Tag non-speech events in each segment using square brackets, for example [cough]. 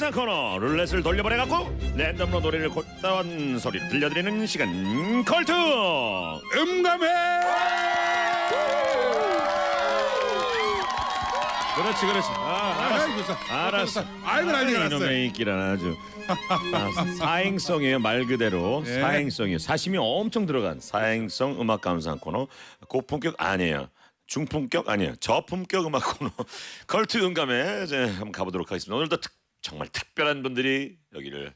감상 코너 룰렛을 돌려보내갖고 랜덤으로 노래를 곧다운 소리를 들려드리는 시간 컬투! 음감해 그렇지 그렇지. 아, 알았어. 알았어. 아이고 난리가 났어요. 이놈의 인기란 아주. 아, 사행성이에요 말 그대로. 네. 사행성이에요. 사심이 엄청 들어간 사행성 음악 감상 코너. 고품격 아니에요. 중품격 아니에요. 저품격 음악 코너. [laughs] 컬투 음감에 이제 한번 가보도록 하겠습니다. 오늘도 특, 정말 특별한 분들이 여기를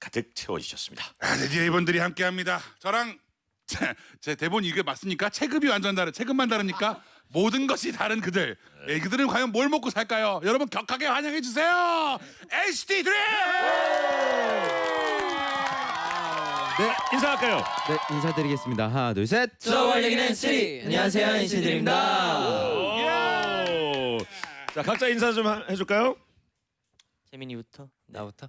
가득 채워주셨습니다 아, 드디어 이분들이 함께합니다 저랑 제, 제 대본 이게 맞습니까? 체급이 완전 다른 체급만 다르니까 모든 것이 다른 그들 예, 그들은 과연 뭘 먹고 살까요? 여러분 격하게 환영해 주세요 NCT DREAM 네 인사할까요? 네 인사드리겠습니다 하나 둘 셋 저월리기는 쓰리 안녕하세요 NC들입니다 오. 자 각자 인사 좀 하- 해줄까요? 재민이부터? 나부터?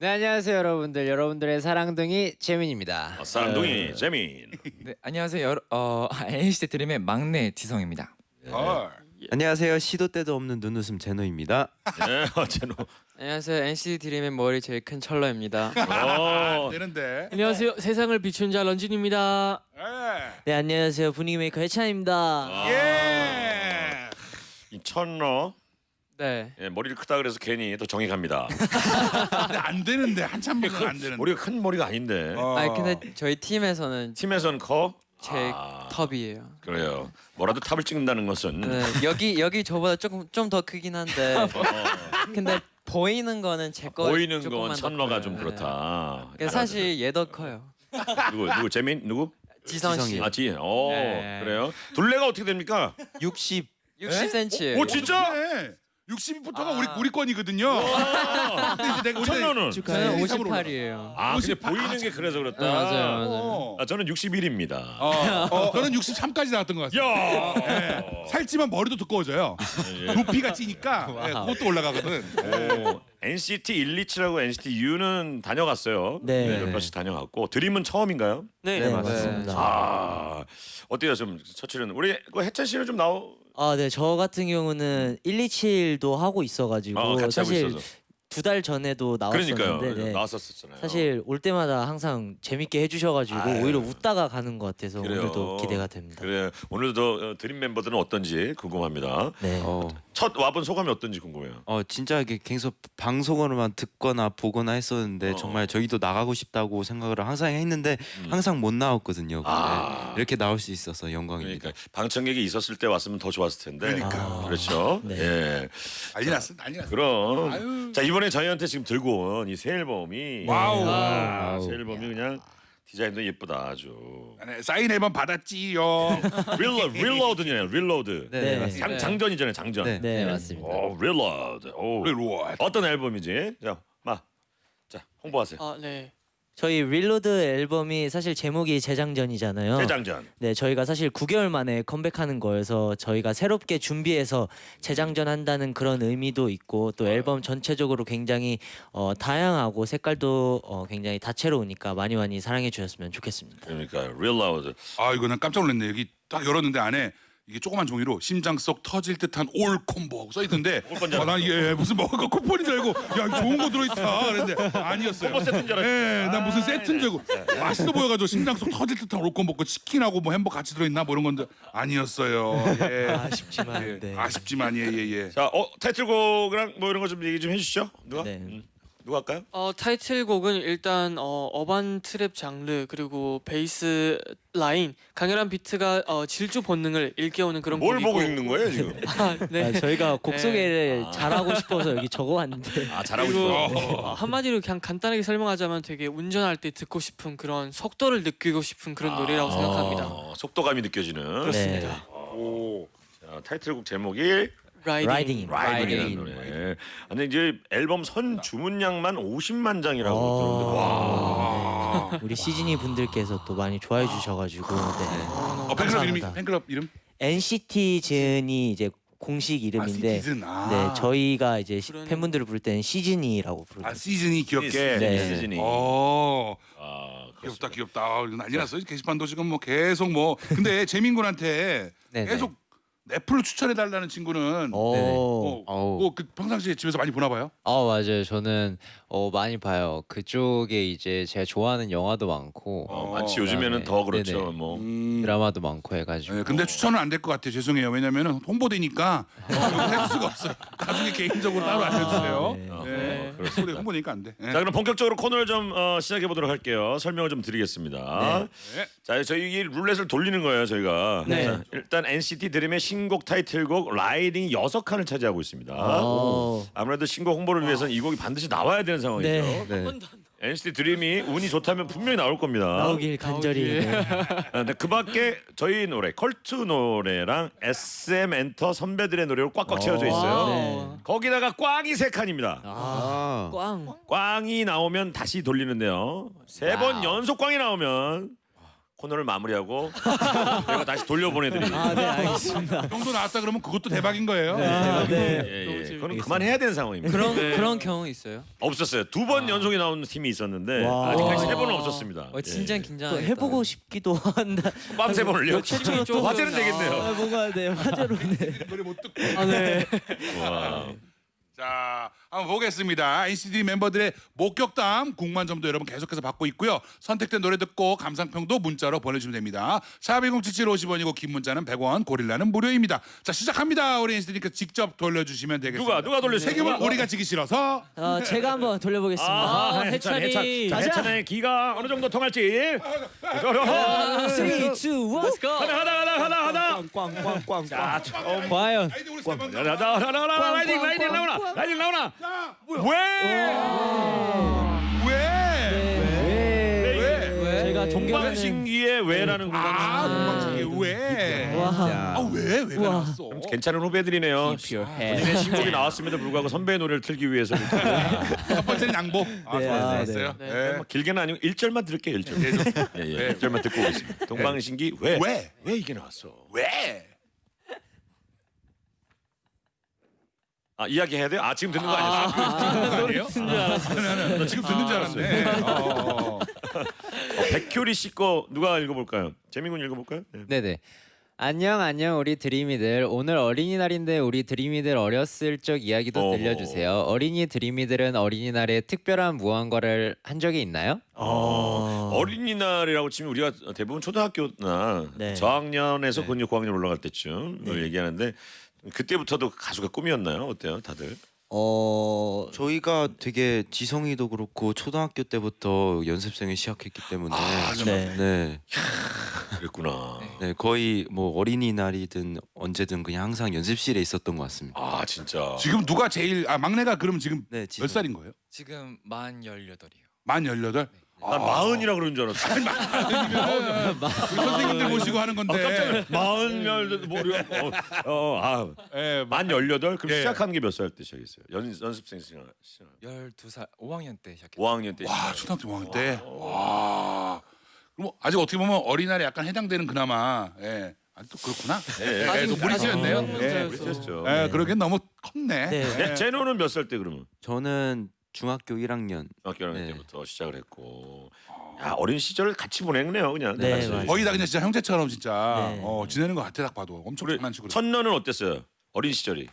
네 안녕하세요 여러분들. 여러분들의 사랑둥이 재민입니다. 어, 사랑둥이 재민. 네, 안녕하세요. 여러, 어, NCT 드림의 막내 지성입니다. 헐. 안녕하세요. 시도 때도 없는 눈웃음 제노입니다. [laughs] 네 어제노. 안녕하세요. NCT 드림의 머리 제일 큰 철러입니다. 어, [laughs] 되는데. 안녕하세요. 세상을 비춘 자 런쥔입니다. 예. 네 안녕하세요. 분위기 메이커 해찬입니다. 예. 이 천러 네. 예, 머리를 크다 그래서 괜히 또 정이 갑니다. [laughs] 근데 안 되는데 한참 보면 안 되는데 머리가 큰 머리가 아닌데 어. 아니 근데 저희 팀에서는 팀에서는 커. 제 아, 톱이에요 그래요. 뭐라도 탑을 찍는다는 것은 네, 여기 여기 저보다 조금 좀 더 크긴 한데 [laughs] 근데 보이는 거는 제거 보이는 건 천러가 좀 그렇다. 사실 얘 더 커요 누구 누구 재민 누구? 지성 씨. 아 지. 어 네. 그래요. 둘레가 어떻게 됩니까? 60 60cm 오 진짜? 네. 62부터가 우리 우리 건이거든요 와. 근데 이제 내가 우리 천러는? 저는 일, 삼으로 58이에요 아 근데 58. 보이는 게 그래서 그렇다. 네, 맞아요 맞아요 어. 아 저는 61입니다. 어, 어, 저는 63까지 나왔던 것 같아요 야. 예. 살찌면 머리도 두꺼워져요. 높이가 찌니까 예, 그것도 올라가거든. 오, NCT 127하고 NCT U는 다녀갔어요. 네. 몇 번씩 다녀갔고 드림은 처음인가요? 네. 네 맞습니다 아 어때요 좀 처치는 우리 그 해찬 씨는 좀 나오 아, 네. 저 같은 경우는 127도 하고 있어가지고 어, 같이 하고 사실 있어서 두 달 전에도 그러니까요 나왔었는데 네. 나왔었잖아요. 사실 올 때마다 항상 재밌게 해주셔가지고 아유. 오히려 웃다가 가는 것 같아서 그래요. 오늘도 기대가 됩니다. 그래 오늘도 어, 드림 멤버들은 어떤지 궁금합니다. 네. 어, 첫 와본 소감이 어떤지 궁금해요. 어 진짜 이게 계속 방송으로만 듣거나 보거나 했었는데 어. 정말 저희도 나가고 싶다고 생각을 항상 했는데 음. 항상 못 나왔거든요 아. 이렇게 나올 수 있어서 영광입니다 그러니까 방청객이 있었을 때 왔으면 더 좋았을 텐데. 그러니까. 그렇죠. 네. 예. 난리 났어, 난리 났어. 그럼 아유. 자 이번에 저희한테 지금 들고 온 이 새 앨범이 wow. 아, wow. 새 앨범이 그냥 디자인도 예쁘다 아주. 네, 사인 앨범 받았지요. 릴로 Reload냐 Reload. 네, 네. 맞습니다. 장 장전이잖아요 장전. 네. 네, 맞습니다. 오 Reload. 오. Reload. 어떤 앨범이지? 자, 마. 자, 홍보하세요. 아, 네. 저희 Reload 앨범이 사실 제목이 재장전이잖아요. 재장전. 네, 저희가 사실 9개월 만에 컴백하는 거여서 저희가 새롭게 준비해서 재장전 한다는 그런 의미도 있고 또 앨범 전체적으로 굉장히 어, 다양하고 색깔도 어, 굉장히 다채로우니까 많이 많이 사랑해 주셨으면 좋겠습니다. 그러니까 Reload. 아 이거 난 깜짝 놀랐네. 여기 딱 열었는데 안에 이게 조그만 종이로 심장 속 터질 듯한 all combo하고 써 있던데. [laughs] 아, 난 이게 무슨 먹을 거 쿠폰인 줄 알고 야 좋은 거 들어있다. 그랬는데 아니었어요. 콤보 세트인 줄 알았지. 예, 난 무슨 세트인 줄 알고 맛있어 보여가지고 심장 속 터질 듯한 all combo 고 치킨하고 뭐 햄버거 같이 들어있나 뭐 이런 건데 아니었어요. 예. [laughs] 아쉽지만 예, 네. 아쉽지만 예예 예. 자, 어 타이틀곡이랑 뭐 이런 거 좀 얘기 좀 해주시죠. 누가? 네. 음. 누가 할까요? 어, 타이틀곡은 일단 어, urban trap 장르 그리고 베이스 라인 강렬한 비트가 어, 질주 본능을 일깨우는 그런 뭘 곡이고 보고 읽는 거예요 지금? [laughs] 아, 네. 아, 저희가 곡 네. 소개를 잘하고 싶어서 여기 적어왔는데 아 잘하고 있어. 어, 한마디로 그냥 간단하게 설명하자면 되게 운전할 때 듣고 싶은 그런 속도를 느끼고 싶은 그런 노래라고 생각합니다. 어, 속도감이 느껴지는. 네. 오. 자, 타이틀곡 제목이 Ridin'. Ridin'. Ridin'이라는 노래. 근데 이제 앨범 선 주문량만 50만 장이라고 어. 들었는데 와. 아. 우리 시즈니 분들께서 또 많이 좋아해 주셔가지고 네. 어, 팬클럽 이름이 감사합니다. 팬클럽 이름? NCT 즈니 이제 공식 아, 이름인데 시즌. 아. 네 저희가 이제 시-. 팬분들을 부를 때는 시즈니라고 부르고 아 시즌이 귀엽게. 네. 시즌이. 어. 아, 귀엽다 귀엽다 아, 이거 난리 났어 게시판도 지금 뭐 계속 뭐 근데 [laughs] 재민군한테 네네. 계속 애플을 추천해 달라는 친구는 오. 어, 어우. 뭐그 평상시에 집에서 많이 보나 봐요. 어 맞아요. 저는 어 많이 봐요. 그쪽에 이제 제가 좋아하는 영화도 많고 어, 마치 어, 요즘에는 그다음에- 더 그렇죠. 네네. 뭐 음. 드라마도 많고 해가지고. 네, 근데 추천은 안 될 것 같아요. 죄송해요. 왜냐면은 홍보되니까 어, 할 수가 없어요. 나중에 개인적으로 따로 알려주세요. 네. 어, 네. 그렇습니다. 홍보되니까 안 돼. 네. 자 그럼 본격적으로 코너를 좀 어, 시작해 보도록 할게요. 설명을 좀 드리겠습니다. 네. 자 저희 이 룰렛을 돌리는 거예요 저희가. 네. 자, 일단 NCT 드림의 신곡 타이틀곡 라이딩이 여섯 칸을 차지하고 있습니다. 어. 아무래도 신곡 홍보를 위해서는 이 곡이 반드시 나와야 되는 상황이죠. 네. NCT 드림이 운이 좋다면 분명히 나올 겁니다. 나오길 간절히. 네. 아, 근데 그 밖에 저희 노래 컬트 노래랑 SM 엔터 선배들의 노래로 꽉꽉 채워져 있어요. wow. 거기다가 꽝이 세 칸입니다. 아. 꽝. 꽝이 나오면 다시 돌리는데요. 세 번. 연속 꽝이 나오면 코너를 마무리하고 [laughs] 저희가 다시 돌려보내드립니다. 아, 네, 알겠습니다. 정도 나왔다 그러면 그것도 대박인 거예요. 아, 네. 예, 너무 예. 재밌- 그건 그만해야 되는 상황입니다. 그런 네. 그런 경우 있어요? 없었어요. 두 번 연속이 나오는 팀이 있었는데 와. 아직까지 세 와. 번은 없었습니다. 어, 진짜 예. 긴장. 또 해보고 싶기도 한다. 꽝세 번을요. 좀- 화제는 되겠네요. 아, 뭔가 네 화제로 네. 노래 못 듣고. 아 네. 와. 자, 한번 보겠습니다. NCT 멤버들의 목격담 궁금점도 여러분 계속해서 받고 있고요. 선택된 노래 듣고 감상평도 문자로 보내주시면 됩니다. 샵1077 50원이고 긴 문자는 100원, 고릴라는 무료입니다. 자, 시작합니다. 우리 NCT니까 직접 돌려주시면 되겠습니다. 누가 누가 돌려주세요? 책임은 우리가 지기 싫어서 어, 제가 한번 돌려보겠습니다. 아, 아, 해찬, 해찬이. 해찬. 자, 해찬의 기가 어느 정도 통할지. 아, 3, 2, 1. 하나 하나 하나 하나 하나. 꽝꽝꽝꽝. 과연. 라이딩 나오나 라이딩 나오나. 왜? 왜? 왜? 왜? 제가 존경하는 동방신기의 왜라는 아, 공간. 동방신기 왜? 와. 아, 왜? 우와. 나왔어? 괜찮은 후배들이네요. 본인의 신곡이 나왔음에도 불구하고 선배의 노래를 틀기 위해서 이렇게 첫 번째는 양보. 아, 네, 좋았어요. 아, 좋았어요. 네. 네. 뭐 길게는 아니고 1절만 들을게요. 1절. 예, 예. 1절만 듣고 오겠습니다. 동방신기 왜? 왜? 왜 이게 나왔어? 왜? 아, 이야기 해야 돼요? 아, 지금 듣는 거 아니었어요? 아니에요? 아, 나 지금 듣는 줄 알았네. 어, 어. 어, 백효리 씨 거 누가 읽어볼까요? 재민군 읽어볼까요? 네. 네네. 안녕 안녕 우리 드림이들 오늘 어린이날인데 우리 드림이들 어렸을 적 이야기도 어. 들려주세요. 어린이 드림이들은 어린이날에 특별한 무언가를 한 적이 있나요? 어. 어린이날이라고 치면 우리가 대부분 초등학교나 네. 저학년에서 네. 그 고학년 올라갈 때쯤 을 얘기하는데 그때부터도 가수가 꿈이었나요? 어때요, 다들? 어 저희가 되게 지성이도 그렇고 초등학교 때부터 연습생을 시작했기 때문에 네. 네, 그랬구나. 네 거의 뭐 어린이날이든 언제든 그냥 항상 연습실에 있었던 것 같습니다. 아 진짜. 지금 누가 제일 아 막내가 그럼 지금 네, 몇. 살인 거예요? 지금 만 18이요. 만 열여덟. 난 마흔이라 그러는 줄 알았어. 우리 선생님들 모시고 하는 건데. 마흔 열 뭐려? 어, 어, 아, 예, 만 열여덟. 그럼 예. 시작한 게 몇 살 때 시작했어요? 연 연습생 시작. 시작. 12살 5학년 때 시작했어요. 5학년 때. 와 시작. 초등학교 5학년 때. 와. 그럼 뭐 아직 어떻게 보면 어린이날에 약간 해당되는 그나마. 예. 아또 그렇구나. 예, 예. 예, 또 무리수였네요. 아직 예. 무리수였어요. 그랬었죠. 예, 그러기엔 너무 컸네. 네. 예. 네, 제노는 몇 살 때 그러면? 저는 중학교 1학년 중학교 1학년 네. 때부터 시작을 했고. 야 어린 시절을 같이 보냈네요, 그냥. 네, 같이. 맞아요. 거의 다 그냥 진짜 형제처럼 진짜 네. 어, 지내는 것 같아 딱 봐도 엄청 우리 장난치고. 그래. 첫너는 어땠어요? 어린 시절이.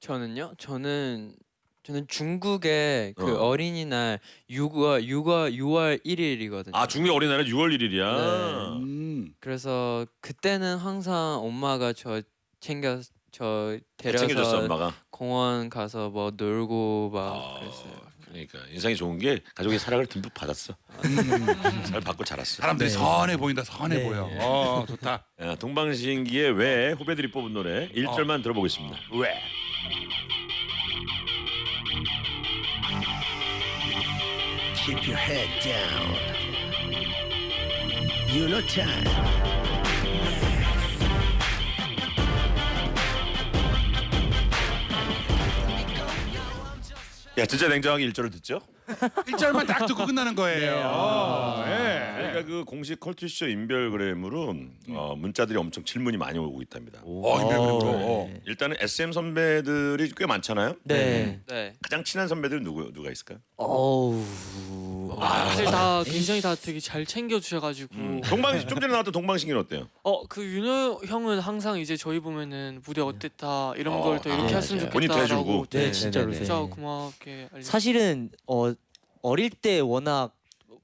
저는요? 저는 저는 중국의 그 어. 어. 린이날 6월 6월 6월 1일이거든요. 아 중국 어린이날은 6월 1일이야. 음. 그래서 그때는 항상 엄마가 저 챙겨 저 데려서 챙겨줬어 엄마가. 공원 가서 뭐 놀고 막 아, 그랬어요. 그러니까 인상이 좋은 게 가족의 사랑을 듬뿍 받았어. 잘 받고 자랐어. 사람들이 선해 보인다 선해 네. 보여. 어 좋다. 야, 동방신기의 왜 후배들이 뽑은 노래 1절만 들어보겠습니다. 왜? Keep your head down. You know time. 야 진짜 냉정하게 1절을 듣죠? 1절만 딱 듣고 끝나는 거예요. 어, 예. 저희가 그 공식 컬투쇼 인별그램으로 어, 문자들이 엄청 질문이 많이 오고 있답니다. 어, 인별그램으로. 네. 일단은 SM 선배들이 꽤 많잖아요. 네. 네. 가장 친한 선배들 누구 누가 있을까요? 어우. 사실 다 굉장히 다 되게 잘 챙겨 주셔가지고 음. 동방 좀 전에 나왔던 동방신기는 어때요? 어 그 윤호 형은 항상 이제 저희 보면은 무대 어땠다 이런 어, 걸더 이렇게 아, 했으면 맞아요. 좋겠다라고 해주고. 네, 네, 진짜로. 네, 네, 진짜 네. 고맙게 알려. 사실은 어 어릴 때 워낙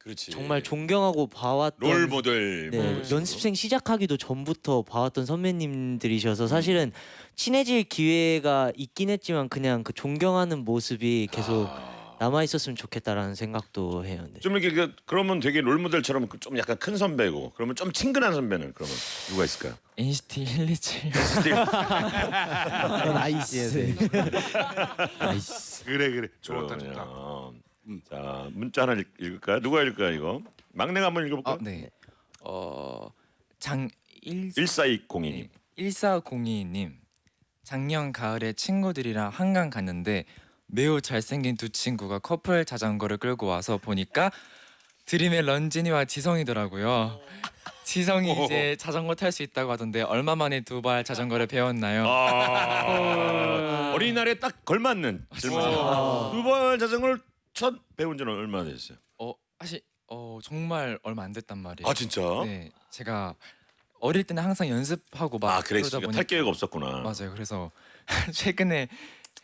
그렇지. 정말 존경하고 봐왔던 롤 모델. 네, 뭐 네. 연습생 시작하기도 전부터 봐왔던 선배님들이셔서 사실은 친해질 기회가 있긴 했지만 그냥 그 존경하는 모습이 계속 남아 있었으면 좋겠다라는 생각도 해요. 네. 좀 이렇게 그, 그러면 되게 롤 모델처럼 그좀 약간 큰 선배고 그러면 좀 친근한 선배는 그러면 누가 있을까요? NCT 127 [laughs] [laughs] nice. 그래 그래. 좋다 그러면, 좋다. 음. 자 문자 하나 읽- 읽을까요? 누가 읽을까요 이거? 막내가 한번 읽어볼까요? 어, 네. 어, 장 1, 1420님. 1402님 작년 가을에 친구들이랑 한강 갔는데 매우 잘생긴 두 친구가 커플 자전거를 끌고 와서 보니까 드림의 런진이와 지성이더라고요. 지성이 이제 자전거 탈 수 있다고 하던데 얼마 만에 두 발 자전거를 배웠나요? 아, 어린이날에 딱 걸맞는 질문. 어. 두번 자전거를 첫 배운 지는 얼마나 됐어요? 어, 사실 어 정말 얼마 안 됐단 말이에요. 아 진짜? 네, 제가 어릴 때는 항상 연습하고 막 아 그러다 탈 보니까 없었구나. 맞아요. 그래서 [laughs] 최근에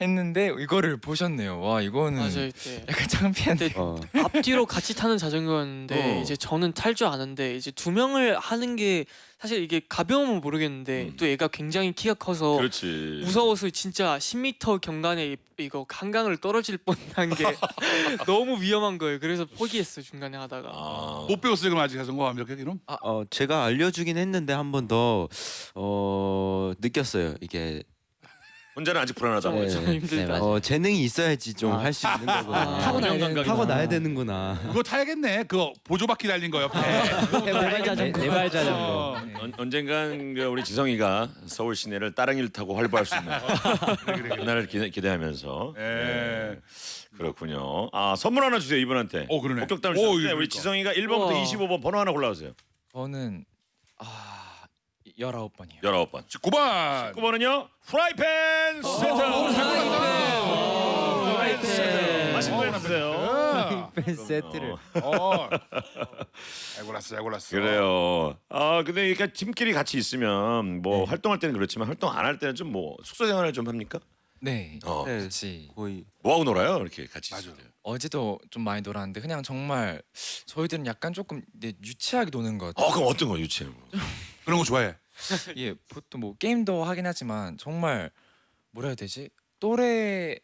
했는데 이거를 보셨네요. 와 이거는 맞아요. 약간 창피한데. 어. 앞뒤로 같이 타는 자전거였는데 어. 이제 저는 탈 줄 아는데 이제 두 명을 하는 게 사실 이게 가벼우면 모르겠는데 음. 또 얘가 굉장히 키가 커서 그렇지. 무서워서 진짜 10m 경간에 이- 이거 한강을 떨어질 뻔한 게 [laughs] 너무 위험한 거예요. 그래서 포기했어요 중간에 하다가. 아, 못 배웠어요 그럼 아직 자전거 완벽하게 그럼? 어 제가 알려주긴 했는데 한 번 더 어 느꼈어요. 이게 혼자는 아직 불안하다고. 네. 좀 힘들다. 맞아요. 어 재능이 있어야지 좀 할 수 있는 거구나. 아. 타고 나야 되는구나. 타고 나야 되는구나. 그거 타야겠네. 그거 보조바퀴 달린 거 옆에. 네발 자전거. 네발 자전거. 어. 언, 언젠간 그 우리 지성이가 서울 시내를 따릉이를 타고 활보할 수 있는 [laughs] 그날을 기대, 기대하면서 예. 네. 그렇군요. 아 선물 하나 주세요 이분한테. 어, 그러네. 목격담을 오, 주세요. 우리. 지성이가 1번부터 우와. 25번 번호 하나 골라주세요. 저는 아 19번이요. 19번. 9번. 9번은요 프라이팬 세트. 프라이팬 세트. 맛있는 거. 팬 세트를. 어. 잘 골랐어, 잘 골랐어. 그래요. 아 근데 이렇게 팀끼리 같이 있으면 뭐 활동할 때는 그렇지만 활동 안 할 때는 좀 뭐 숙소 생활을 좀 합니까? 네. 어. 네. 같이 거의 뭐 하고 놀아요? 이렇게 같이 맞아. 있을 때. 어제도 좀 많이 놀았는데 그냥 정말 저희들은 약간 조금 네, 유치하게 노는 것 같아요. 어 그럼 어떤 거 유치해? 그런 거 좋아해. 예, 보통 뭐 게임도 하긴 하지만 정말 뭐라 해야 되지? 또래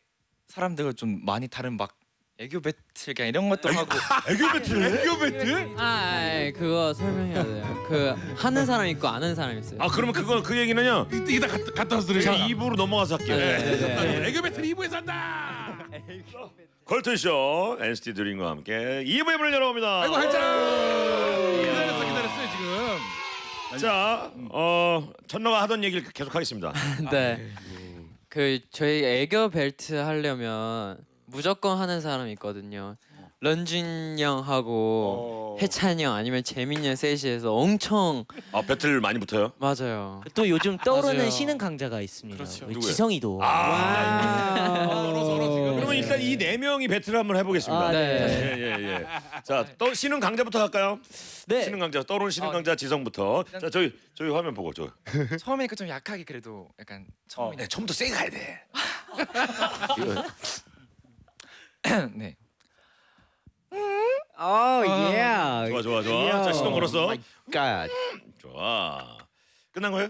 사람들과 좀 많이 다른 막 애교 배틀 그냥 이런 것도 하고 [laughs] 애교 배틀? 애교 배틀? 아, 아이, 그거 설명해야 돼요. 그 하는 사람 있고 아는 사람 있어요. 아 그러면 그거 그 얘기는요. 이따 갔다, 갔다 와서 들으자. 2부로 넘어가서 할게요. 네, 네, 네. 애교 배틀 2부에서 한다. 걸트쇼 NCT 드림과 함께 2부의 문을 열어봅니다. 아이고 한장. 기다렸어, 기다렸어요 지금. 자, 어 천러가 하던 얘기를 계속 하겠습니다. [laughs] 네. 그 저희 애교 벨트 하려면 무조건 하는 사람 있거든요. 런쥔 형하고 해찬 형 아니면 재민 형 셋이서 엄청 아 배틀 많이 붙어요? 맞아요. 또 요즘 떠오르는 맞아요. 신흥 강자가 있습니다. 그렇죠. 우리 누구예요? 지성이도. 서로 서로 지금. 그러면 일단 이 네 명이 배틀을 한번 해보겠습니다. 아, 네. 예, 예, 예. 자, 또 신흥 강자부터 할까요? 네. 신흥 강자, 떠오르는 신흥 아, 강자 지성부터. 자, 저희 저희 화면 보고 저. [laughs] 처음이니까 좀 약하게 그래도 약간 처음이니까 네, 처음부터 세게 가야 돼. [laughs] 네. 어, 예. 좋아, 좋아, 좋아. 자, 시동 걸었어. 갓. 좋아. 끝난 거예요?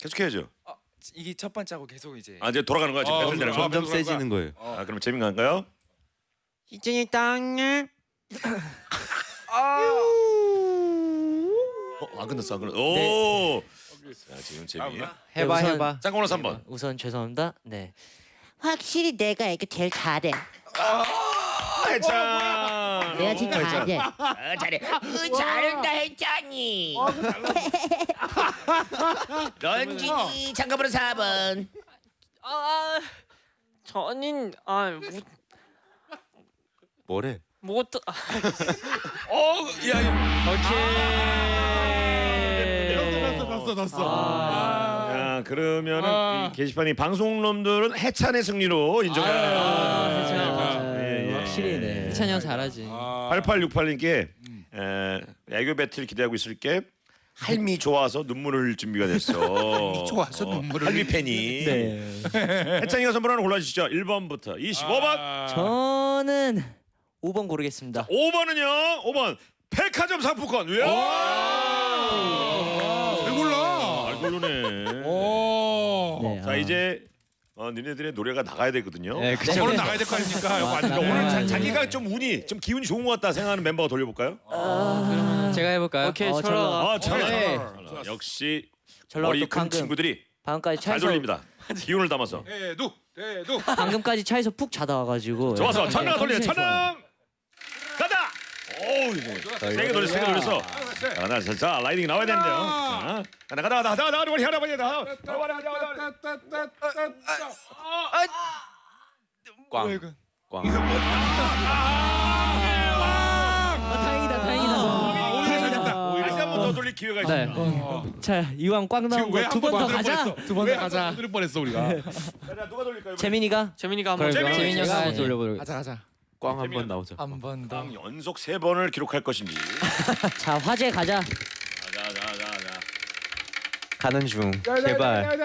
계속 해야죠. 어, 이게 첫 번째하고 계속 이제 아, 이제 돌아가는 거야. 지금 어, 배틀 되는 거. 그럼. 점점 그런 거야. 세지는 거예요. 아, 그럼 재민 가는가요? 이진이 땅을 [laughs] 어, 안 끝났어, 안 끝났어. 오. 자, 지금 재민. 해봐 우선- 해봐. 짱구나 3번. 우선 죄송합니다. 네. 확실히 내가 이거 제일 잘해. 해찬. 내가 제일 잘해. 어, 잘해. 으, 잘한다 했잖니. 런쥔이 잠깐만 4번. 아, 저는 아 무, 뭐래? 뭐 또, 아, 어, 야, 넣었어 넣었어 넣었어. 아. 야, 그러면은 아. 이 게시판이 방송놈들은 해찬의 승리로 인정해. 아, 해찬. 예, 예. 형 잘하지. 8868님께 에, 애교 배틀 기대하고 있을게. 할미 좋아서 눈물 흘릴 준비가 됐어. [laughs] 할미 좋아서 눈물을 할미 팬이. 네. 해찬이가 선물 하나 골라주시죠. 1번부터 25번. 아. 저는 5번 고르겠습니다. 5번은요. 5번 백화점 상품권. 왜? 잘 골라. 잘 고르네. 오. 네, 자 아. 이제 어, 니네들의 노래가 나가야 되거든요. 네, 그쵸. 저는 나가야 될 거 아닙니까? 이거 아닌가? 그러니까 오늘 자, 네. 자기가 좀 운이 좀 기운이 좋은 것 같다 생각하는 멤버가 돌려볼까요? 제가 해볼까요? 오케이 어, 철아. 아, 잘 네. 나. 역시 머리 또큰 방금 친구들이 방금까지 잘 차에서 돌립니다. [laughs] 기운을 담아서. 대두 대두. 방금까지 차에서 푹 자다 와가지고 좋아서 네, 천명 돌려 가다. 오우 이거 세게 돌려 세게 돌려서. 자, 나 자, 라이딩 나와야 되는데요. 자, 가다 가다 가다 가다 가다 우리 하나 봐야 다. 꽝. 꽝. 아, 다행이다 다행이다. 오히려 잘했다. 다시 한 번 더 돌릴 기회가 네. 있습니다. 자 이왕 꽝 나온 거왜두번 더 가자. 두 번 더 가자. 들을 뻔했어 우리가. 자, 누가 돌릴까요? 재민이가 재민이가 한번 재민이. 재민이 형가 한번 네. 돌려보도록. 가자 가자. 꽝 한 번 나오자. 한번 더. 꽝 연속 세 번을 기록할 것인지. 자 화제 가자. 자, 자, 자, 자. 가는 중. 제발.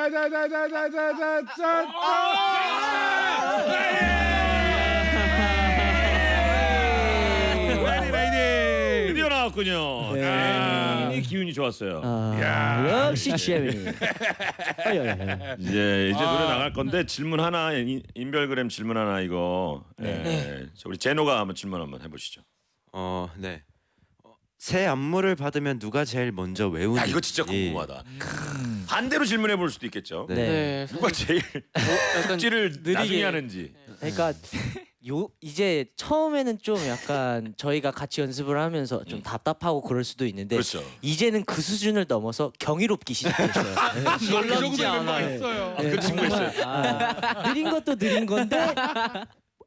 나왔군요. 네. 아, 이 기운이 좋았어요. 아, 역시 어이, 어이. [laughs] 이제 이제 노래 나갈 건데 질문 하나 인- 인별그램 질문 하나 이거 예. 자, 우리 제노가 한번 질문 한번 해보시죠. 어, 네. 어, 새 안무를 받으면 누가 제일 먼저 외우는지. 야 이거 진짜 궁금하다. 반대로 질문해 볼 수도 있겠죠. 네. 네. 누가 제일 약간 찌를 느리게. 나중에 하는지. 그러니까 [laughs] 요 이제 처음에는 좀 약간 [laughs] 저희가 같이 연습을 하면서 좀 답답하고 그럴 수도 있는데 그렇죠. 이제는 그 수준을 넘어서 경이롭기 시작했어요. 그 정도의 멤버가 네. 있어요. 네, 그 친구가 정말, 아, 느린 것도 느린 건데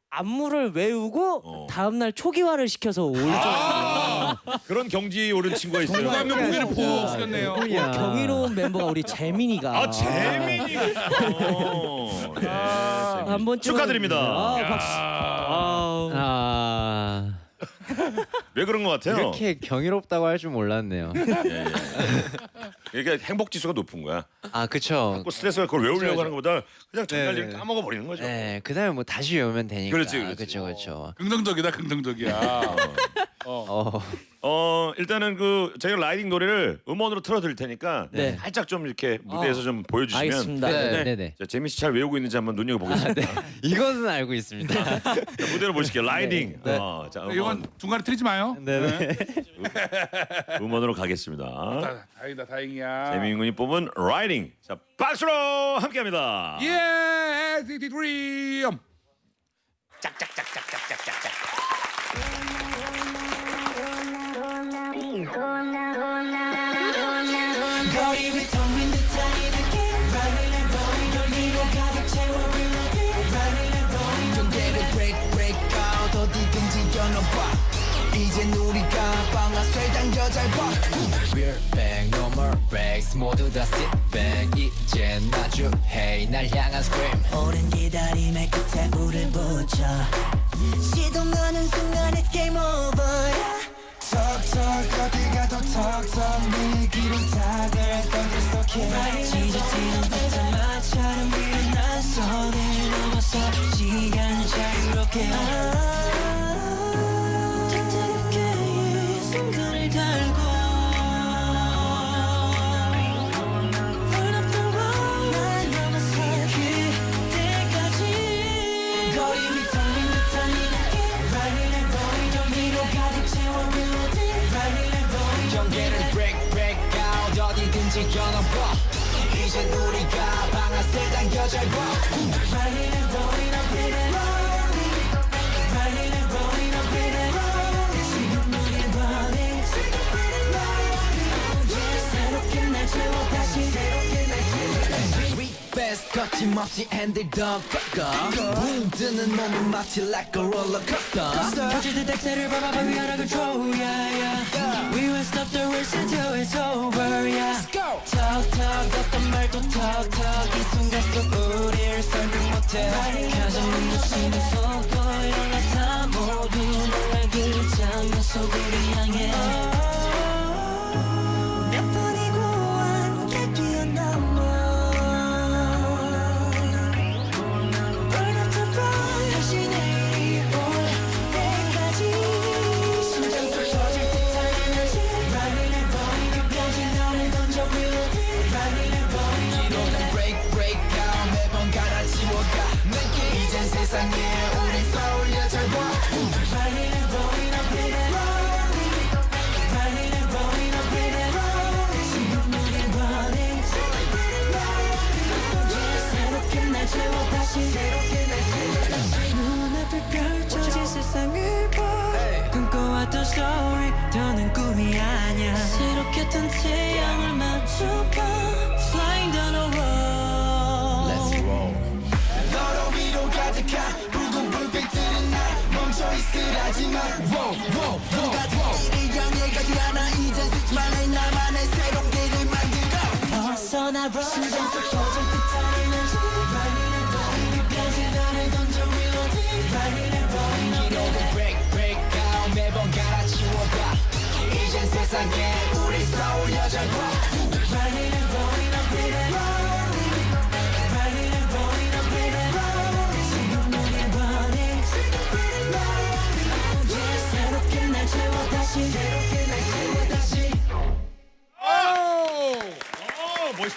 안무를 외우고 어. 다음 날 초기화를 시켜서 올 정도. 그런 경지에 오른 친구가 있어요. 면 고개를 보고 쓰겠네요. 어, 경이로운 멤버가 우리 재민이가. 아 재민이가 있어. 예, 재민. 한 번쯤은- 축하드립니다. 아, 박수. 아왜 그런 것 같아요? 이렇게 경이롭다고 할 줄 몰랐네요. 예, 예. 이게 행복 지수가 높은 거야. 아 그쵸. 자꾸 스트레스가 그걸 외우려고 그쵸, 하는 것보다 그냥 정말 네, 일 네. 까먹어 버리는 거죠. 네, 그다음에 뭐 다시 외우면 되니까. 그렇지, 그렇지. 그렇죠, 그렇죠. 긍정적이다 긍정적이야. 어, 어 일단은 그 저희가 Ridin' 노래를 음원으로 틀어드릴 테니까 네. 살짝 좀 이렇게 무대에서 좀 보여주시면 알겠습니다. 네, 네, 네. 자, 재민 씨 잘 외우고 있는지 한번 눈여겨 보겠습니다. [laughs] 이것은 알고 있습니다. [laughs] 자, 무대로 보실게요. Ridin'. 네. 어, 자 음원, 이건 중간에 틀리지 마요. 네, 네. 음원으로 가겠습니다. 다- 다행이다 다행이야. 재민 군이 뽑은 라이딩. 자 박수로 함께합니다. 예, 디디 드림. 거리 위 텅빈 듯한 이 모두 다 sit back 이젠 마주해 날 향한 scream 오랜 기다림의 끝에 불을 붙여 시동 거는 순간 it's game over 턱턱 어디 가도 턱턱 네 얘기로 다들 떠들 속해 지저지는 듯한 마찰은 일어난 손을 넘어서 시간을 자유롭게 택택롭게 이 순간을 달고 이젠 우리가 We fast cut 거침없이 핸들 더 꺾어 붕 뜨는 몸은 마치 like a roller coaster 터질 듯 밟아봐 위아래를 줘 yeah, yeah. We won't stop the race until it's over yeah. Talk talk 어떤 말도 talk talk 이 순간 속 우리를 설명 못해 가장 눈부시는 속도 올라타 모두 너의 그 장면 속 우리 향해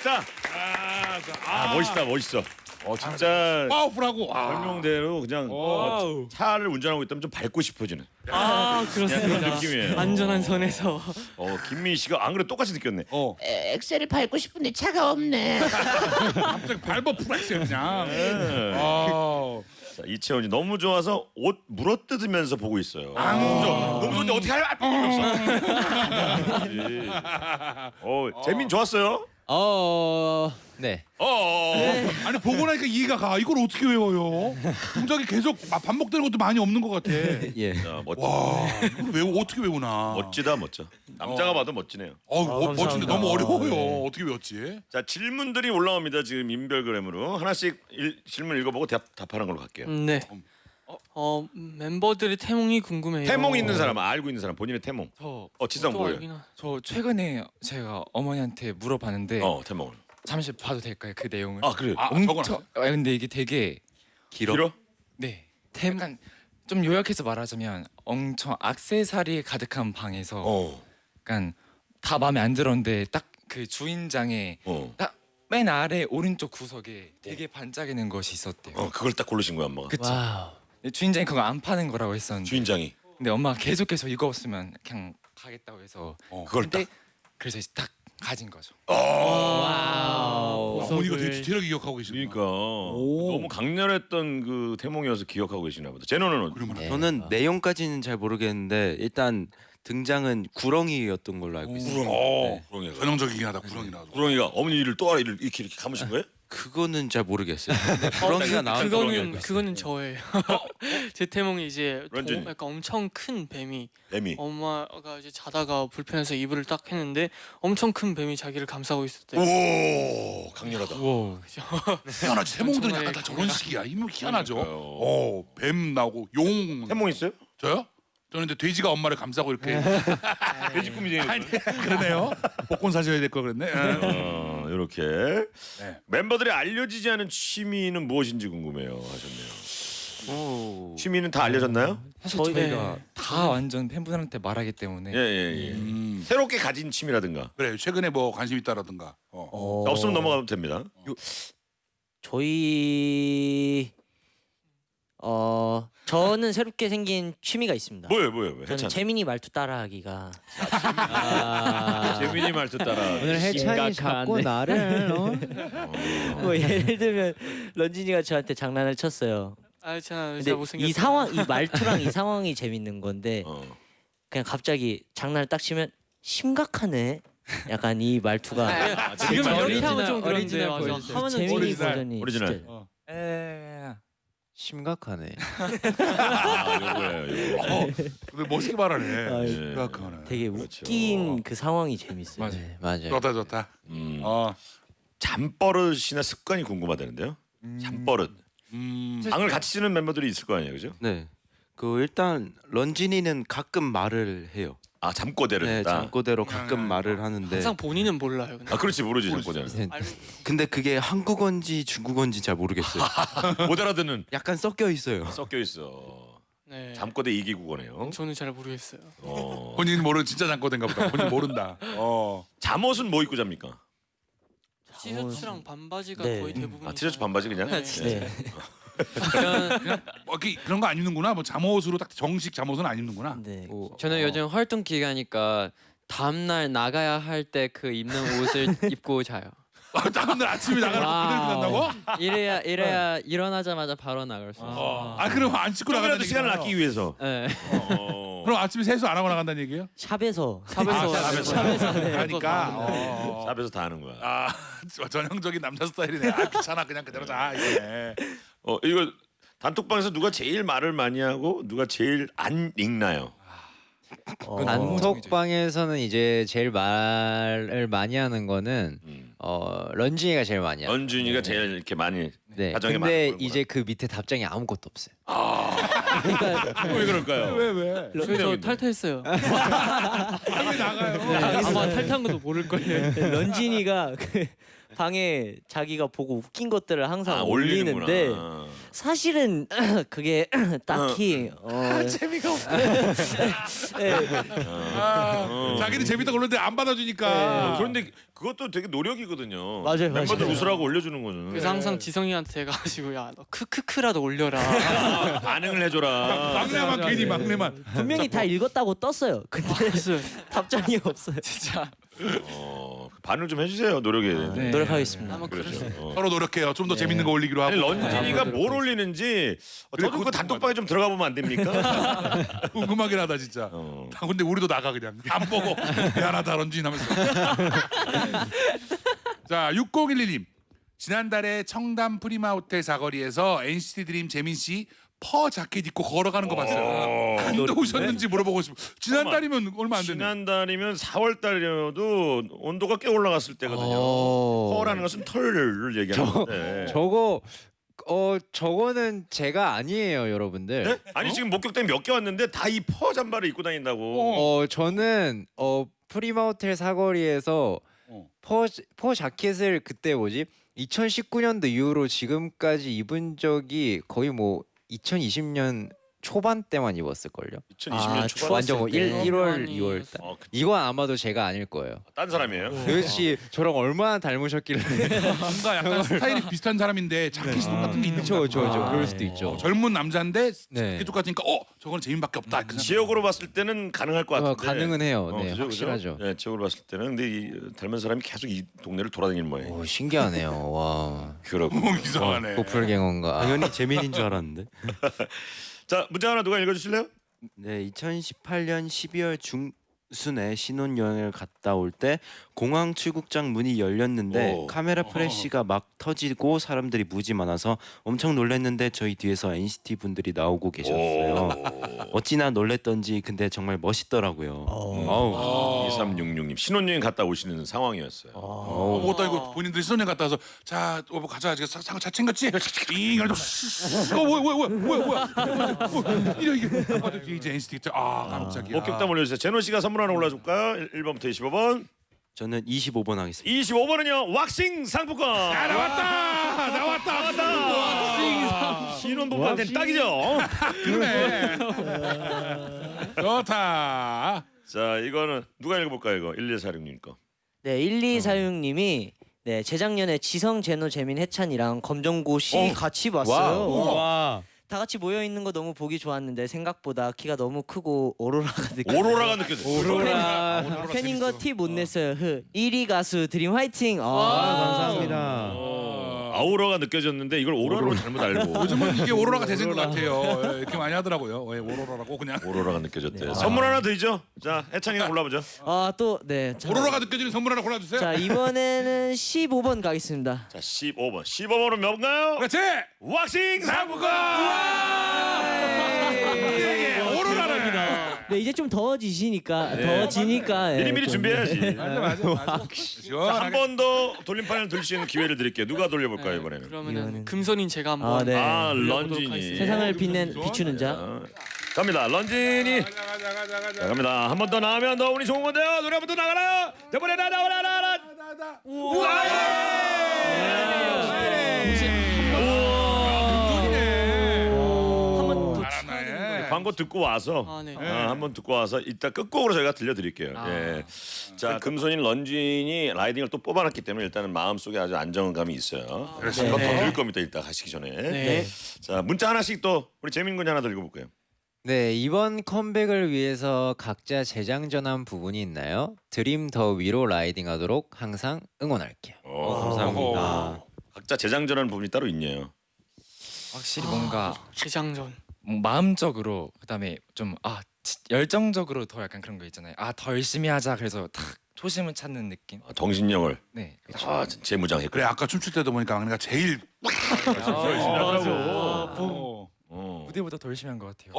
멋있다. 아, 멋있다, 멋있어. 어, 진짜 파워풀하고 아. 설명대로 그냥 어, 차를 운전하고 있다면 좀 밟고 싶어지는 아 그냥 그런 그렇습니다. 느낌이에요. 안전한 선에서 어, 김민 씨가 안 그래 똑같이 느꼈네. 어. 에, 엑셀을 밟고 싶은데 차가 없네. 갑자기 밟아 풀었어요 그냥. 네. 아. 자, 이채원이 너무 좋아서 옷 물어뜯으면서 보고 있어요. 아. 너무 좋은데 어떻게 할 어, 재민 좋았어요. 어, 네. 어, 어, 어. 아니 보고 나니까 이해가 가. 이걸 어떻게 외워요? 동작이 계속 막 반복되는 것도 많이 없는 것 같아. [laughs] 예. 자, 멋지, 와, 이걸 외우 어떻게 외우나? 멋지다, 멋져. 남자가 봐도 멋지네요. 어, 어, 멋진데 감사합니다. 너무 어려워요. 네. 어떻게 외웠지? 자, 질문들이 올라옵니다. 지금 인별그램으로 하나씩 일, 질문 읽어보고 답, 답하는 걸로 갈게요. 네. 어 멤버들의 태몽이 궁금해요. 태몽 있는 사람, 알고 있는 사람, 본인의 태몽. 저, 어, 지성 또 뭐예요? 하- 저 최근에 제가 어머니한테 물어봤는데 어, 태몽을. 잠시 봐도 될까요 그 내용을? 아, 그래. 아, 엄청 적어놨어? 아, 근데 이게 되게 길어? 길어? 네 약간 좀 요약해서 말하자면 엄청 악세사리 가득한 방에서 어, 약간 다 마음에 안 들었는데 딱 그 주인장의 어. 딱 맨 아래 오른쪽 구석에 되게 반짝이는 것이 있었대요. 어, 그걸 딱 고르신 거야, 엄마가. 그쵸? wow. 근데 주인장이 그거 안 파는 거라고 했었는데 주인장이. 근데 엄마가 계속해서 이거 없으면 그냥 가겠다고 해서 그걸 근데 딱. 그래서 이제 딱 가진 거죠. wow. 어머니가 되게 디테일하게 기억하고 계시네. 그러니까 너무 강렬했던 그 태몽이어서 기억하고 계시나 보다. 제노는 그러면 네. 저는 내용까지는 잘 모르겠는데 일단 등장은 구렁이였던 걸로 알고 있어요. 어, 구렁이가. 전형적이긴 하다. 구렁이나. 구렁이가 어머니를 또 이렇게 이렇게, 이렇게 감으신 거예요? 그거는 잘 모르겠어요. 근데 [laughs] 구렁이가 나온 그거는 구렁이였어요. 그거는 저예요. [laughs] 제 태몽이 이제 도, 런쥔이. 약간 엄청 큰 뱀이 애미. 엄마가 이제 자다가 불편해서 이불을 딱 했는데 엄청 큰 뱀이 자기를 감싸고 있었대요. 오, 강렬하다. 희한하지. 태몽들은 정말 약간 다 저런 식이야. 이면 희한하죠. 어, 뱀 나오고 용. 태몽 있어요? 저요? 저는 근데 돼지가 엄마를 감싸고 이렇게 [laughs] 돼지 꿈이네요. 아니, 그러네요. 복권 사셔야 될거 그랬네. 예. 어, 이렇게 네. 멤버들이 알려지지 않은 취미는 무엇인지 궁금해요 하셨네요. 오. 취미는 다 알려졌나요? 사실 저희- 저희가 다 완전 팬분들한테 말하기 때문에 예, 예, 예. 음, 새롭게 가진 취미라든가 그래 최근에 뭐 관심 있다라든가. 어. 어, 없으면 넘어가면 됩니다. 저희 어 저는 새롭게 생긴 취미가 있습니다. 뭐예요, 뭐예요? 뭐, 저는 해찬. 재민이 말투 따라하기가 재민이 말투 따라. 오늘 해찬이 자꾸 나를 어? 뭐 예를 들면 런쥔이가 저한테 장난을 쳤어요. 아, 제가 근데 진짜 못생겼어요. 이 상황 이 말투랑 이 상황이 재밌는 건데 어. 그냥 갑자기 장난을 딱 치면 심각하네 약간 이 말투가 아, 지금 이렇게 하면 좀 그런데 오리지널. 재민이 버전이 오리지널. 진짜 어. 에 심각하네. [laughs] 아, 요거예요. 요거. 어, 근데 멋있게 말하네. 아, 예. 심각하네. 되게 그렇죠. 웃긴 그 상황이 재밌어요. 맞아요. 네. 맞아요. 좋다 좋다. 음, 어. 잠버릇이나 습관이 궁금하다는데요. 잠버릇. 음. 방을 같이 지는 멤버들이 있을 거 아니에요, 그죠? 네. 그 일단 런쥔이는 가끔 말을 해요. 아 잠꼬대를 네, 했다. 잠꼬대로 가끔 음. 말을 하는데 항상 본인은 몰라요. 근데. 아 그렇지 모르지 잠꼬대는. 네. 알고 [laughs] 근데 그게 한국어인지 중국어인지 잘 모르겠어요. [laughs] 못 알아듣는 약간 섞여 있어요. 섞여 있어. 네. 잠꼬대 이기국어네요. 저는 잘 모르겠어요. 어. 본인 모르는 진짜 잠꼬대인가 보다. 본인 모른다. [laughs] 어. 잠옷은 뭐 입고 잡니까? 티셔츠랑 반바지가 네. 거의 대부분. 아 티셔츠 반바지 그냥. 네. 네. 뭐 이렇게 그런 거 안 입는구나. 뭐 잠옷으로 딱 정식 잠옷은 안 입는구나. 네. 저는 요즘 활동 기간이니까 다음 날 나가야 할 때 그 입는 옷을 [laughs] 입고 자요. 아, 다음날 아침에 나가라고 그대로 끝난다고? 이래야 이래야 일어나자마자 바로 나갈 수 있어요. 어. 아 그럼 안 씻고 나간다는 시간을 얘기잖아요. 아끼기 위해서. 네. 어. 그럼 아침에 세수 안 하고 나간다는 얘기예요? 샵에서 샵에서 아, 샵에서. 샵에서 네. 하니까. 어. 샵에서 다 하는 거야. 아 [laughs] 전형적인 남자 스타일이네. 아 귀찮아 그냥 그대로 자 이게. 어 이거 단톡방에서 누가 제일 말을 많이 하고 누가 제일 안 읽나요? 어, 단톡방에서는 이제 제일 말을 많이 하는 거는 음. 어 런쥔이가 제일 많이 하죠. 연준이가 제일 이렇게 많이. 네. 가정에 근데 거구나. 이제 그 밑에 답장이 아무것도 없어요. [laughs] 왜 그럴까요? 왜 왜? 저희 저 탈퇴했어요. 빨리 [laughs] 나가요. 아마 탈퇴한 것도 모를 거예요. 런쥔이가 그 방에 자기가 보고 웃긴 것들을 항상 아, 올리는데 올리는구나. 사실은 [clears throat] 그게 [clears throat] 딱히 어, 재미가 없어. [laughs] 네. 아, 어. 자기는 재밌다고 그러는데 안 어, 받아주니까. 그런데 그것도 되게 노력이거든요. 맞아요, 멤버들 맞아요. 웃으라고 올려주는 거는. 그래서 항상 지성이한테 가가지고 야 너 크크크라도 올려라. 아, [laughs] 반응을 해줘라. 막내만 괜히 막내만. 분명히 다 읽었다고 떴어요. 근데 [laughs] 답장이 없어요. 어, 반응 좀 해주세요 노력에. 네. 노력하겠습니다. 그럴 그렇죠. 어. 서로 노력해요. 좀더 재밌는 거 올리기로 하고. 아니 런쥔이가 뭘 올리는지 어, 저도 그 단톡방에 좀 들어가 보면 안 됩니까? [laughs] 궁금하긴 하다 진짜. 어. 아, 근데 우리도 나가 그냥 안 보고 미안하다 런쥔 하면서. [laughs] 자 6011님 지난달에 청담 프리마 호텔 사거리에서 NCT 드림 재민 씨 fur 자켓 입고 걸어가는 거 봤어요. 안 더우셨는지 물어보고 싶어. 지난달이면 얼마 안 됐네. 지난달이면 4월 달이어도 온도가 꽤 올라갔을 때거든요. 어. fur라는 것은 털을 얘기하는데. 저거 어 저거는 제가 아니에요, 여러분들. 네? 아니 지금 목격담 몇개 왔는데 다 이 fur 잠바를 입고 다닌다고. 어 저는 어 프리마 호텔 사거리에서 어. 퍼, 퍼 자켓을 그때 뭐지 2019년도 이후로 지금까지 입은 적이 거의 뭐 2020년 초반 때만 입었을 걸요. 2020년 아, 초반. 완전 뭐 1, 때. 1월, 많이 2월. 했어요. 어, 그, 이건 아마도 제가 아닐 거예요. 딴 사람이에요. 도대체 저랑 얼마나 닮으셨길래? [laughs] 뭔가 약간 스타일이 비슷한 사람인데 자켓이 똑같은 게 있는. 그렇죠, 아, 그럴 네. 수도 있죠. 어, 젊은 남자인데 네. 자켓 똑같으니까 어 저거는 재민밖에 없다. 그 지역으로 봤을 때는 가능할 것 어, 같은데. 가능은 해요. 어, 네, 그죠, 확실하죠. 그죠? 네, 지역으로 봤을 때는 근데 이 닮은 사람이 계속 이 동네를 돌아다니는 모양. 오 신기하네요. 와. 그렇고. 어, 이상하네. 고풀갱어인가. 당연히 재민인 줄 알았는데. [laughs] 자 문제 하나 누가 읽어주실래요? 네, 2018년 12월 중 순에 신혼여행을 갔다 올 때 공항 출국장 문이 열렸는데 오. 카메라 프레시가 막 터지고 사람들이 무지 많아서 엄청 놀랐는데 저희 뒤에서 NCT 분들이 나오고 계셨어요. 어찌나 놀랬던지 근데 정말 멋있더라고요. 어우. 2366님 신혼여행 갔다 오시는 상황이었어요. 어, 뭐다 이거 본인들이 신혼여행 갔다 와서 자 여보 가자 지금 상차 챙겼지? 잉 이러고 어 뭐야 뭐야 뭐야 뭐야 뭐야 이래 이게 이제 NCT 아 깜짝이야. 목격담 올려주세요. 제노 씨가 선물 하나 올라줄까요? 1번부터 25번. 저는 25번 하겠습니다. 25번은요 왁싱 상품권. 아 나왔다 나왔다 나왔다 신혼부부한테는 딱이죠. 그러네 [laughs] 좋다 자 이거는 누가 읽어볼까요? 이거 1246님 거. 네, 1246님이 네, 재작년에 지성, 제노, 재민, 해찬이랑 검정고시 어. 같이 봤어요. 와. 다 같이 모여 있는 거 너무 보기 좋았는데 생각보다 키가 너무 크고 오로라가 느껴. 오로라가 느껴져. 오로라. 오로라 팬인 거. 티 못 냈어요. 흐. 1위 가수 드림 화이팅. 아, 와. 감사합니다. 어. 아우라가 느껴졌는데 이걸 오로라로 잘못 알고 [laughs] 요즘은 이게 오로라가 대세인 것 같아요. 예, 이렇게 많이 하더라고요. 예, 오로라라고 그냥. 오로라가 느껴졌대. 선물 하나 드리죠. 자, 해찬이가 골라보죠. 아또네 오로라가 느껴지는 선물 하나 골라주세요. 자 이번에는 [laughs] 15번 가겠습니다. 자, 15번. 15번은 뭔가요? 그렇지. 왁싱 상부가. 예. 네 이제 좀 더워지시니까 네. 더워지니까 예, 미리미리 좀, 준비해야지. 맞아 맞아 맞아. 한 시원하게. 번더 돌림판을 돌릴 수 있는 기회를 드릴게요. 누가 돌려볼까요 네, 이번에는? 그러면은 금손인 제가 한번 아, 네. 아, 런쥔이. 하겠습니다. 세상을 빛낸 비추는 자. 자, 갑니다. 런쥔이. 가자 가자 가자 자, 가자. 갑니다. 한 번 더 나오면 더 운이 좋은 건데요. 노래 한 번 더 나가라. 저번에 나 나와라 나와라. 한번 광고 듣고 와서 아, 네. 아, 한번 듣고 와서 이따 끝곡으로 저희가 들려드릴게요. 예. 자 금손인 런쥔이 라이딩을 또 뽑아놨기 때문에 일단은 마음속에 아주 안정감이 있어요. 그래서 한번 더 들을 겁니다. 이따 가시기 전에. 네. 자 문자 하나씩 또 우리 재민 군이 하나 더 읽어볼까요? 네 이번 컴백을 위해서 각자 재장전한 부분이 있나요? 드림 더 위로 라이딩하도록 항상 응원할게요. 오, 감사합니다. 각자 재장전하는 부분이 따로 있네요. 확실히 뭔가 재장전. 뭐 마음적으로 그다음에 좀 아 열정적으로 더 약간 그런 거 있잖아요. 아 더 열심히 하자. 그래서 딱 초심을 찾는 느낌. 아, 정신력을 네. 그렇죠. 아, 재무장했고. 그래 아까 춤출 때도 보니까 막내가 제일 열심히 하더라고. 어. 어. 무대보다 더 열심히 한 것 같아요.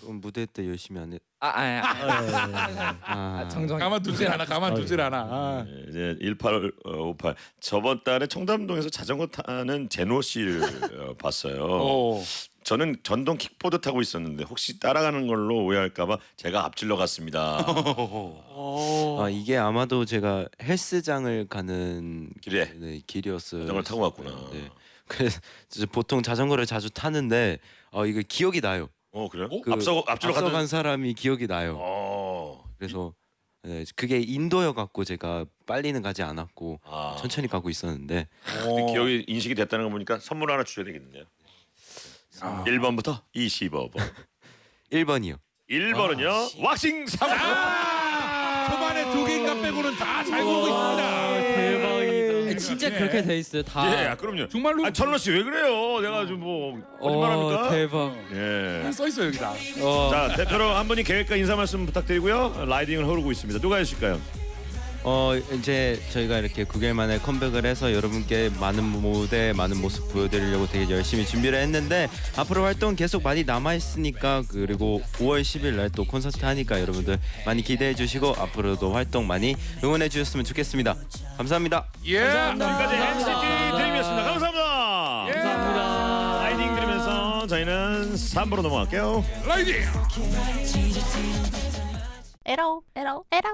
그럼 무대 때 열심히 안 해. 아, 아, 아, 아, 아 정정. 가만두질 않아 가만두질 않아. 아. 네, 이제 1858 저번 달에 청담동에서 자전거 타는 제노 씨를 어, 봤어요. 오. 저는 전동 킥보드 타고 있었는데 혹시 따라가는 걸로 오해할까봐 제가 앞질러 갔습니다. [laughs] 오. 아 이게 아마도 제가 헬스장을 가는 길에 네, 길이었어요. 자전거를 타고 갔구나. 네. 그래서 보통 자전거를 자주 타는데 어 이거 기억이 나요. 어 그래요? 그 앞서 앞질러 앞서간. 사람이 기억이 나요. 어. 그래서 네, 그게 인도여 갖고 제가 빨리는 가지 않았고 아. 천천히 가고 있었는데 근데 기억이 인식이 됐다는 거 보니까 선물 하나 주셔야 되겠는데요. 아. 1번부터 25번. 1번이요. [laughs] 1번은요. 왁싱 상. 아! 초반에 두 개인가 빼고는 다잘 고르고 있습니다. 대박 이다. 진짜 예. 그렇게 돼 있어요. 다. 예, 그럼요. 정말로 아, 천원 씨 왜 그래요? 내가 좀뭐 거짓말합니까? 어, 대박. 예. 써 있어 여기다. 어. 자 대표로 한 분이 계획과 인사 말씀 부탁드리고요. 라이딩을 흐르고 있습니다. 누가 해주실까요? 어 이제 저희가 이렇게 9개월 만에 컴백을 해서 여러분께 많은 무대 많은 모습 보여드리려고 되게 열심히 준비를 했는데 앞으로 활동 계속 많이 남아 있으니까 그리고 5월 10일 날 또 콘서트 하니까 여러분들 많이 기대해 주시고 앞으로도 활동 많이 응원해 주셨으면 좋겠습니다. 감사합니다. 예. 지금까지 NCT 드림이었습니다. 감사합니다. 감사합니다. Ridin' 들으면서 저희는 3부로 넘어갈게요. Ridin'. 에러 에러 에러